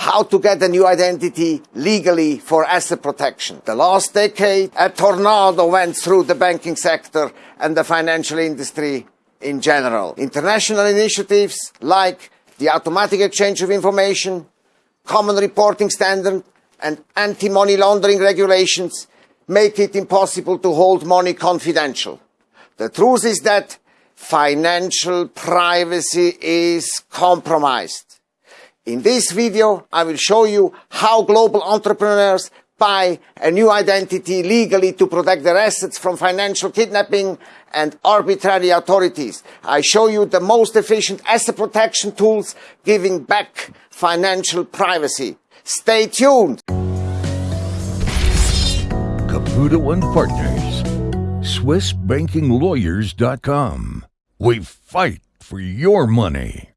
how to get a new identity legally for asset protection. The last decade, a tornado went through the banking sector and the financial industry in general. International initiatives like the automatic exchange of information, common reporting standard, and anti-money laundering regulations make it impossible to hold money confidential. The truth is that financial privacy is compromised. In this video, I will show you how global entrepreneurs buy a new identity legally to protect their assets from financial kidnapping and arbitrary authorities. I show you the most efficient asset protection tools giving back financial privacy. Stay tuned. Caputo and Partners. SwissBankingLawyers.com. We fight for your money.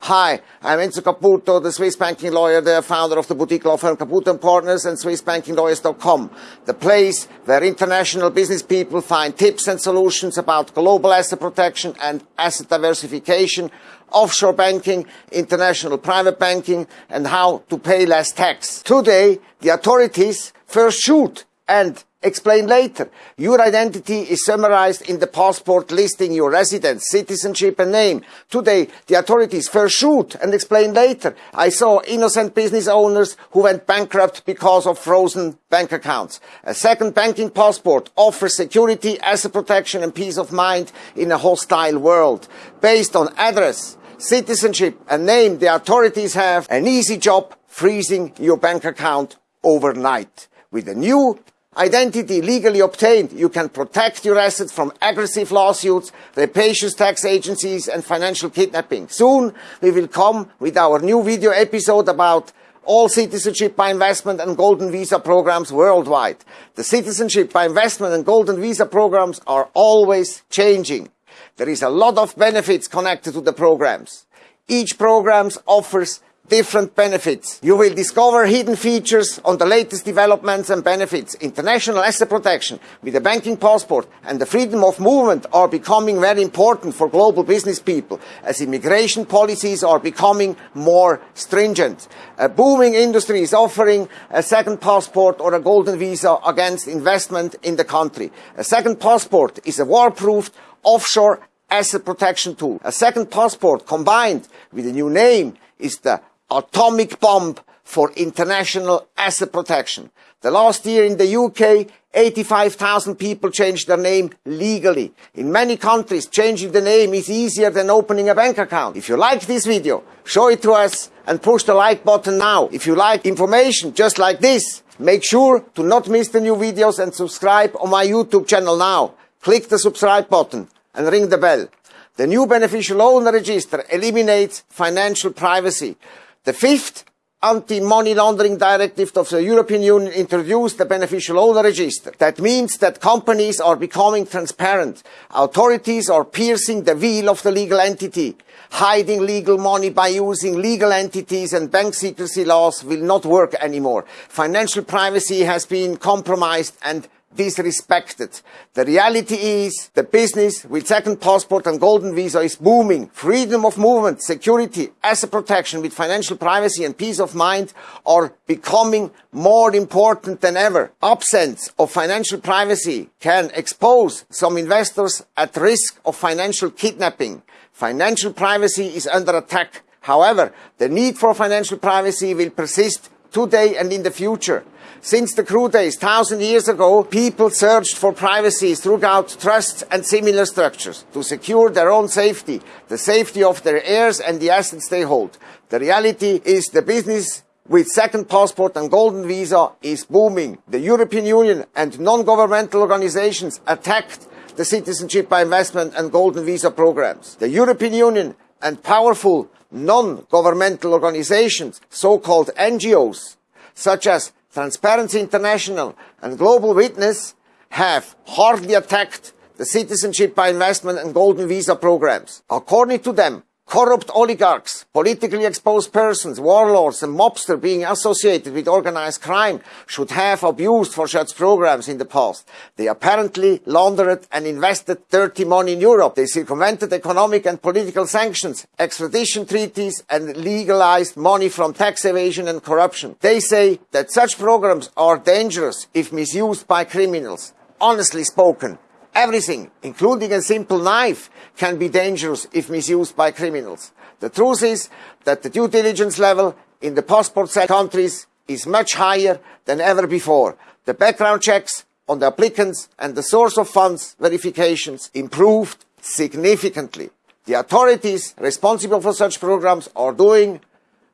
Hi, I'm Enzo Caputo, the Swiss banking lawyer, the founder of the boutique law firm Caputo & Partners and SwissBankingLawyers.com, the place where international business people find tips and solutions about global asset protection and asset diversification, offshore banking, international private banking, and how to pay less tax. Today, the authorities first shoot and Explain later. Your identity is summarized in the passport listing your residence, citizenship and name. Today, the authorities first shoot and explain later. I saw innocent business owners who went bankrupt because of frozen bank accounts. A second banking passport offers security, asset protection and peace of mind in a hostile world. Based on address, citizenship and name, the authorities have an easy job freezing your bank account overnight. With a new identity legally obtained, you can protect your assets from aggressive lawsuits, rapacious tax agencies, and financial kidnapping. Soon, we will come with our new video episode about all citizenship by investment and golden visa programs worldwide. The citizenship by investment and golden visa programs are always changing. There is a lot of benefits connected to the programs. Each program offers different benefits. You will discover hidden features on the latest developments and benefits. International asset protection with a banking passport and the freedom of movement are becoming very important for global business people as immigration policies are becoming more stringent. A booming industry is offering a second passport or a golden visa against investment in the country. A second passport is a war-proofed offshore asset protection tool. A second passport combined with a new name is the atomic bomb for international asset protection. The last year in the UK, 85,000 people changed their name legally. In many countries, changing the name is easier than opening a bank account. If you like this video, show it to us and push the like button now. If you like information just like this, make sure to not miss the new videos and subscribe on my YouTube channel now. Click the subscribe button and ring the bell. The new beneficial owner register eliminates financial privacy. The fifth anti-money laundering directive of the European Union introduced the beneficial owner register. That means that companies are becoming transparent. Authorities are piercing the veil of the legal entity. Hiding legal money by using legal entities and bank secrecy laws will not work anymore. Financial privacy has been compromised and disrespected. The reality is the business with second passport and golden visa is booming. Freedom of movement, security, asset protection with financial privacy and peace of mind are becoming more important than ever. Absence of financial privacy can expose some investors at risk of financial kidnapping. Financial privacy is under attack. However, the need for financial privacy will persist today and in the future. Since the crude days, thousand years ago, people searched for privacy throughout trusts and similar structures to secure their own safety, the safety of their heirs and the assets they hold. The reality is the business with second passport and golden visa is booming. The European Union and non-governmental organizations attacked the citizenship by investment and golden visa programs. The European Union and powerful non-governmental organizations, so-called NGOs, such as Transparency International and Global Witness have hardly attacked the citizenship by investment and golden visa programs. According to them, Corrupt oligarchs, politically exposed persons, warlords and mobsters being associated with organized crime should have abused for such programs in the past. They apparently laundered and invested dirty money in Europe. They circumvented economic and political sanctions, extradition treaties and legalized money from tax evasion and corruption. They say that such programs are dangerous if misused by criminals. Honestly spoken, Everything, including a simple knife, can be dangerous if misused by criminals. The truth is that the due diligence level in the passport countries is much higher than ever before. The background checks on the applicants and the source of funds verifications improved significantly. The authorities responsible for such programs are doing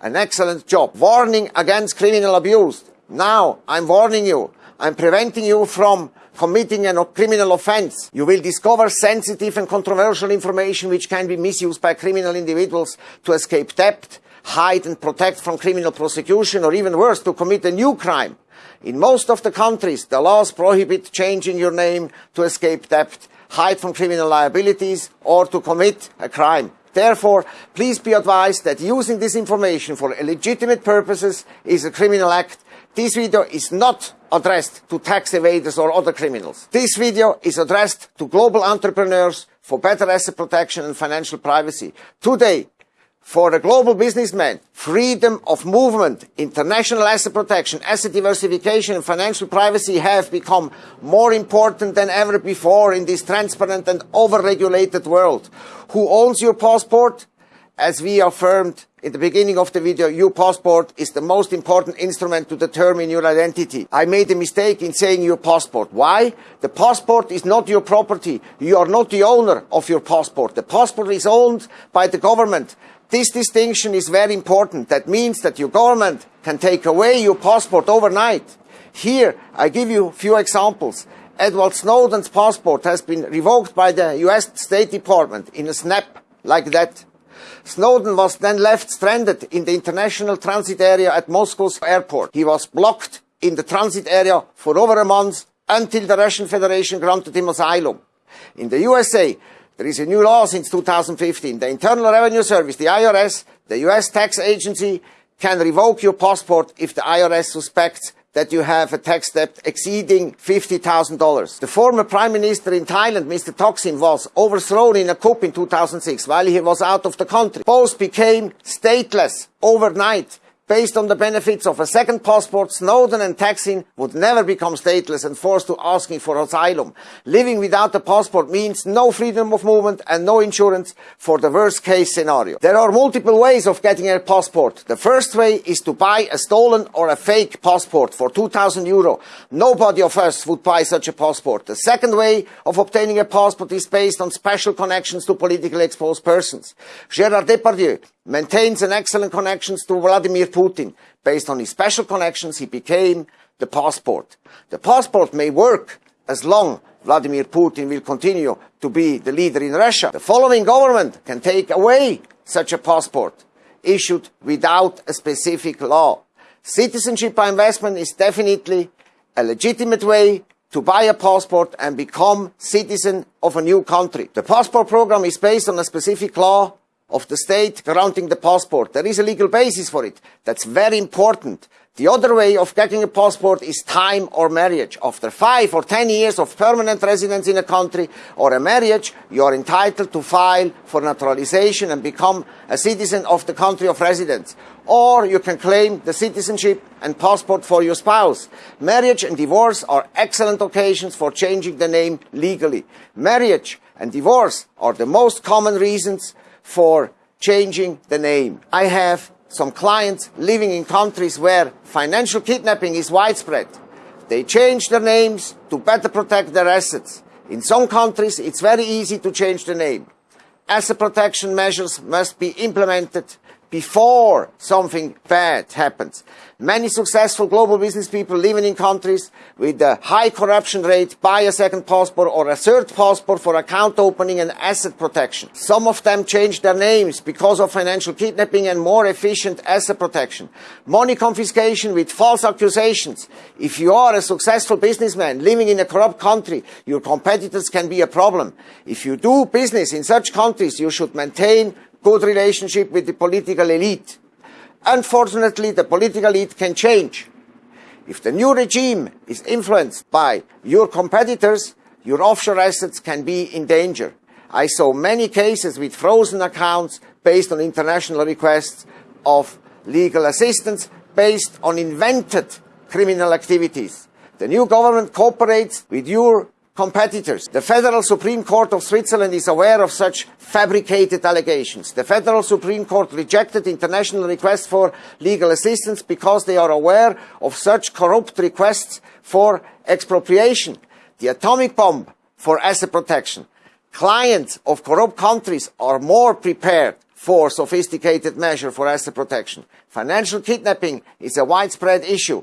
an excellent job. Warning against criminal abuse. Now, I'm warning you. I'm preventing you from committing a criminal offense, you will discover sensitive and controversial information which can be misused by criminal individuals to escape debt, hide and protect from criminal prosecution, or even worse, to commit a new crime. In most of the countries, the laws prohibit changing your name to escape debt, hide from criminal liabilities, or to commit a crime. Therefore, please be advised that using this information for illegitimate purposes is a criminal act this video is not addressed to tax evaders or other criminals. This video is addressed to global entrepreneurs for better asset protection and financial privacy. Today, for a global businessman, freedom of movement, international asset protection, asset diversification and financial privacy have become more important than ever before in this transparent and over-regulated world. Who owns your passport? As we affirmed in the beginning of the video, your passport is the most important instrument to determine your identity. I made a mistake in saying your passport. Why? The passport is not your property. You are not the owner of your passport. The passport is owned by the government. This distinction is very important. That means that your government can take away your passport overnight. Here, I give you a few examples. Edward Snowden's passport has been revoked by the US State Department in a snap like that. Snowden was then left stranded in the international transit area at Moscow's airport. He was blocked in the transit area for over a month until the Russian Federation granted him asylum. In the USA, there is a new law since 2015. The Internal Revenue Service, the IRS, the US tax agency, can revoke your passport if the IRS suspects that you have a tax debt exceeding $50,000. The former prime minister in Thailand, Mr. Thaksin, was overthrown in a coup in 2006 while he was out of the country. Both became stateless overnight Based on the benefits of a second passport, Snowden and Thaksin would never become stateless and forced to asking for asylum. Living without a passport means no freedom of movement and no insurance for the worst case scenario. There are multiple ways of getting a passport. The first way is to buy a stolen or a fake passport for 2000 euro. Nobody of us would buy such a passport. The second way of obtaining a passport is based on special connections to politically exposed persons. Gerard Depardieu maintains an excellent connections to Vladimir Putin. Based on his special connections, he became the passport. The passport may work as long Vladimir Putin will continue to be the leader in Russia. The following government can take away such a passport issued without a specific law. Citizenship by investment is definitely a legitimate way to buy a passport and become citizen of a new country. The passport program is based on a specific law of the state granting the passport. There is a legal basis for it. That's very important. The other way of getting a passport is time or marriage. After five or ten years of permanent residence in a country or a marriage, you are entitled to file for naturalization and become a citizen of the country of residence. Or you can claim the citizenship and passport for your spouse. Marriage and divorce are excellent occasions for changing the name legally. Marriage and divorce are the most common reasons for changing the name. I have some clients living in countries where financial kidnapping is widespread. They change their names to better protect their assets. In some countries, it's very easy to change the name. Asset protection measures must be implemented before something bad happens. Many successful global business people living in countries with a high corruption rate buy a second passport or a third passport for account opening and asset protection. Some of them change their names because of financial kidnapping and more efficient asset protection. Money confiscation with false accusations. If you are a successful businessman living in a corrupt country, your competitors can be a problem. If you do business in such countries, you should maintain good relationship with the political elite. Unfortunately, the political elite can change. If the new regime is influenced by your competitors, your offshore assets can be in danger. I saw many cases with frozen accounts based on international requests of legal assistance based on invented criminal activities. The new government cooperates with your competitors. The Federal Supreme Court of Switzerland is aware of such fabricated allegations. The Federal Supreme Court rejected international requests for legal assistance because they are aware of such corrupt requests for expropriation. The atomic bomb for asset protection. Clients of corrupt countries are more prepared for sophisticated measure for asset protection. Financial kidnapping is a widespread issue.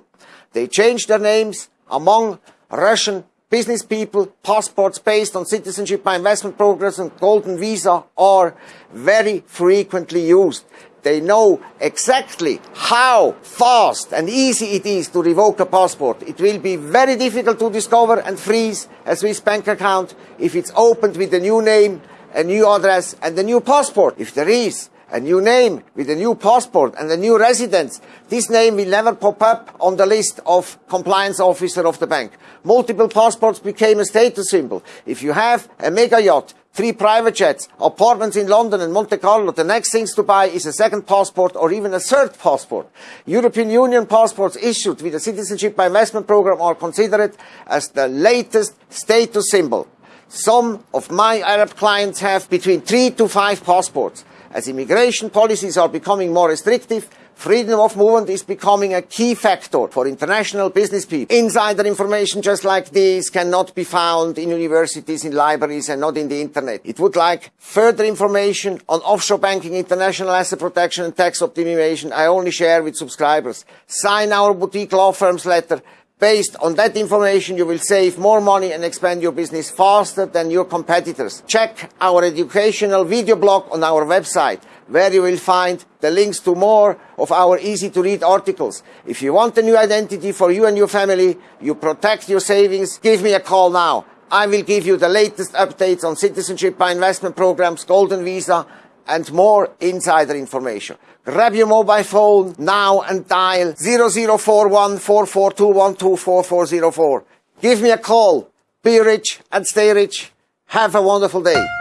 They change their names among Russian Business people, passports based on citizenship by investment programs and golden visa are very frequently used. They know exactly how fast and easy it is to revoke a passport. It will be very difficult to discover and freeze a Swiss bank account if it's opened with a new name, a new address and a new passport. If there is a new name with a new passport and a new residence, this name will never pop up on the list of compliance officer of the bank. Multiple passports became a status symbol. If you have a mega yacht, three private jets, apartments in London and Monte Carlo, the next things to buy is a second passport or even a third passport. European Union passports issued with a citizenship by investment program are considered as the latest status symbol. Some of my Arab clients have between three to five passports. As immigration policies are becoming more restrictive, freedom of movement is becoming a key factor for international business people. Insider information just like this cannot be found in universities, in libraries and not in the internet. It would like further information on offshore banking, international asset protection and tax optimization I only share with subscribers. Sign our boutique law firm's letter Based on that information, you will save more money and expand your business faster than your competitors. Check our educational video blog on our website, where you will find the links to more of our easy to read articles. If you want a new identity for you and your family, you protect your savings, give me a call now. I will give you the latest updates on citizenship by investment programs, golden visa, and more insider information. Grab your mobile phone now and dial 0041 Give me a call. Be rich and stay rich. Have a wonderful day.